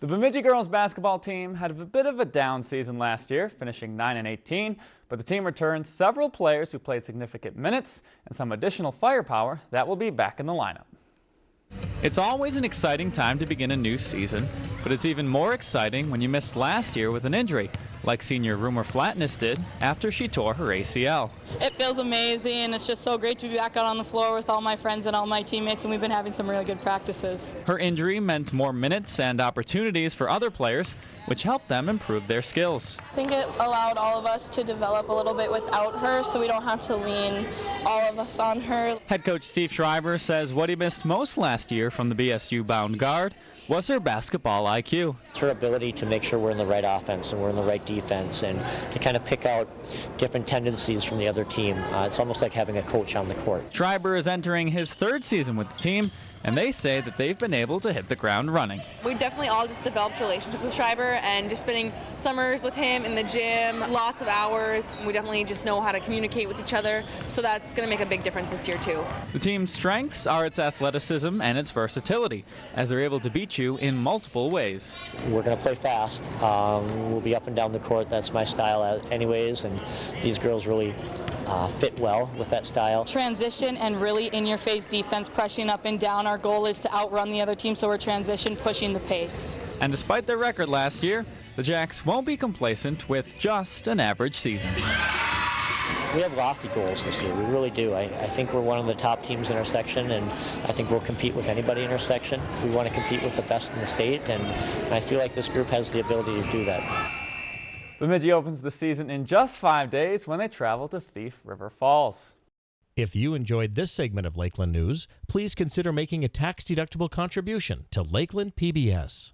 The Bemidji girls basketball team had a bit of a down season last year, finishing 9 and 18, but the team returned several players who played significant minutes and some additional firepower that will be back in the lineup. It's always an exciting time to begin a new season, but it's even more exciting when you missed last year with an injury, like senior Rumer Flatness did after she tore her ACL. It feels amazing. And it's just so great to be back out on the floor with all my friends and all my teammates, and we've been having some really good practices. Her injury meant more minutes and opportunities for other players, which helped them improve their skills. I think it allowed all of us to develop a little bit without her, so we don't have to lean all of us on her. Head coach Steve Schreiber says what he missed most last year from the BSU bound guard was her basketball IQ. It's her ability to make sure we're in the right offense and we're in the right defense and to kind of pick out different tendencies from the other team. Uh, it's almost like having a coach on the court. Schreiber is entering his third season with the team and they say that they've been able to hit the ground running. We definitely all just developed relationships with Schreiber and just spending summers with him in the gym, lots of hours. We definitely just know how to communicate with each other, so that's going to make a big difference this year too. The team's strengths are its athleticism and its versatility, as they're able to beat you in multiple ways. We're going to play fast. Um, we'll be up and down the court. That's my style anyways, and these girls really uh, fit well with that style. Transition and really in-your-face defense, pressing up and down. Our goal is to outrun the other team, so we're transition, pushing the pace. And despite their record last year, the Jacks won't be complacent with just an average season. We have lofty goals this year. We really do. I, I, think we're one of the top teams in our section, and I think we'll compete with anybody in our section. We want to compete with the best in the state, and I feel like this group has the ability to do that. Bemidji opens the season in just five days when they travel to Thief River Falls. If you enjoyed this segment of Lakeland News, please consider making a tax-deductible contribution to Lakeland PBS.